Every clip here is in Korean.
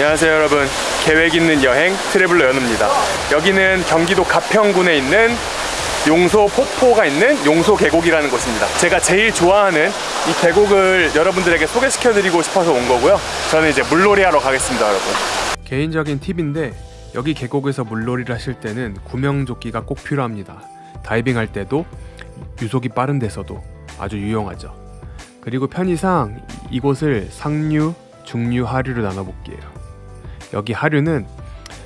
안녕하세요 여러분. 계획 있는 여행 트래블러 연우입니다. 여기는 경기도 가평군에 있는 용소 폭포가 있는 용소 계곡이라는 곳입니다. 제가 제일 좋아하는 이 계곡을 여러분들에게 소개시켜 드리고 싶어서 온 거고요. 저는 이제 물놀이 하러 가겠습니다 여러분. 개인적인 팁인데 여기 계곡에서 물놀이를 하실 때는 구명조끼가 꼭 필요합니다. 다이빙 할 때도 유속이 빠른 데서도 아주 유용하죠. 그리고 편의상 이곳을 상류, 중류, 하류로 나눠볼게요 여기 하류는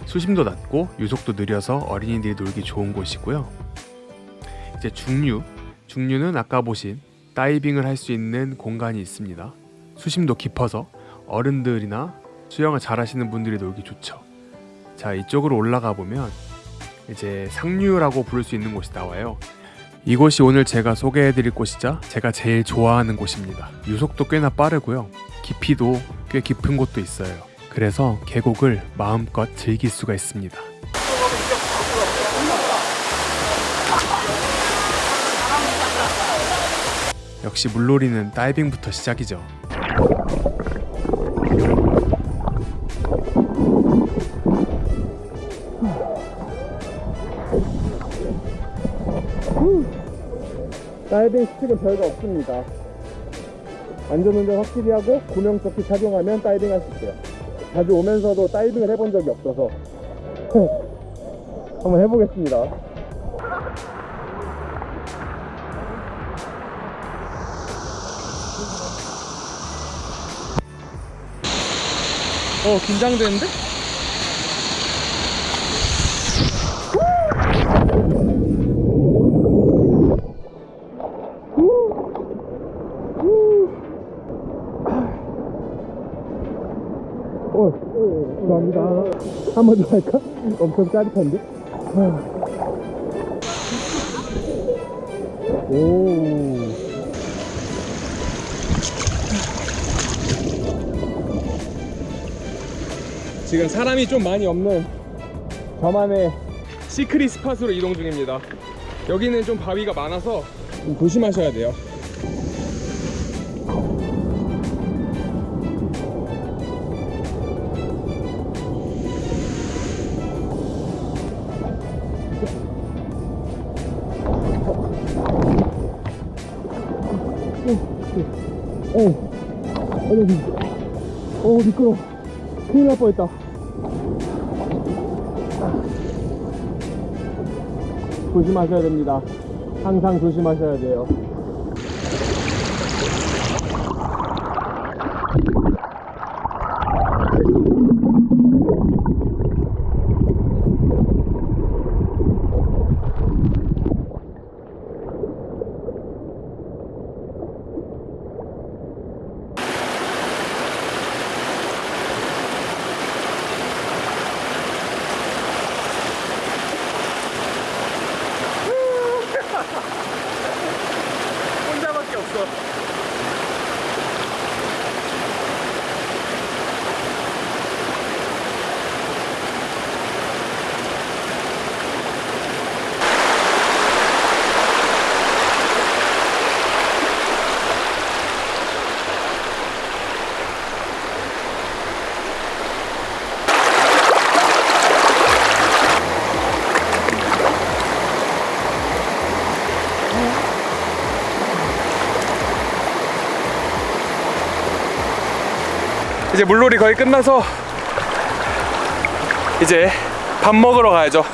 수심도 낮고 유속도 느려서 어린이들이 놀기 좋은 곳이고요. 이제 중류, 중류는 아까 보신 다이빙을 할 수 있는 공간이 있습니다. 수심도 깊어서 어른들이나 수영을 잘 하시는 분들이 놀기 좋죠. 자 이쪽으로 올라가 보면 이제 상류라고 부를 수 있는 곳이 나와요. 이곳이 오늘 제가 소개해드릴 곳이자 제가 제일 좋아하는 곳입니다. 유속도 꽤나 빠르고요. 깊이도 꽤 깊은 곳도 있어요 그래서 계곡을 마음껏 즐길 수가 있습니다 역시 물놀이는 다이빙부터 시작이죠 다이빙 스틱은 별거 없습니다. 안전운전 확실히 하고 구명조끼 착용하면 다이빙 할 수 있어요. 자주 오면서도 다이빙을 해본 적이 없어서 한번 해보겠습니다. 어 긴장되는데? 감사합니다. 한 번 더 할까? 엄청 짜릿한데? 오. 지금 사람이 좀 많이 없는 저만의 시크릿 스팟으로 이동 중입니다. 여기는 좀 바위가 많아서 좀 조심하셔야 돼요. 어, 어디, 어, 미끄러. 큰일 날 뻔했다. 조심하셔야 됩니다. 항상 조심하셔야 돼요. 혼자밖에 없어. 이제 물놀이 거의 끝나서 이제 밥 먹으러 가야죠.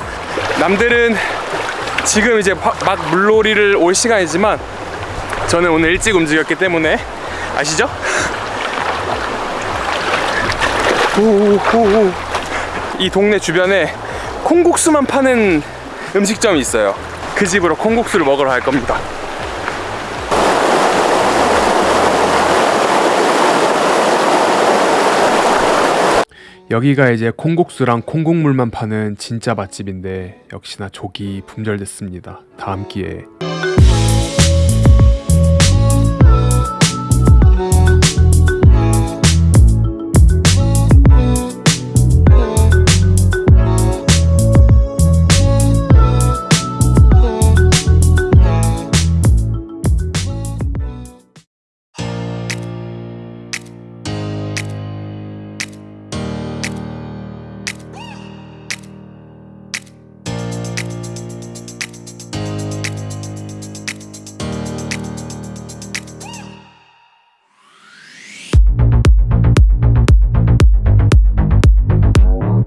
남들은 지금 이제 화- 막 물놀이를 올 시간이지만 저는 오늘 일찍 움직였기 때문에 아시죠? 이 동네 주변에 콩국수만 파는 음식점이 있어요. 그 집으로 콩국수를 먹으러 갈 겁니다. 여기가 이제 콩국수랑 콩국물만 파는 진짜 맛집인데 역시나 족이 품절됐습니다. 다음 기회에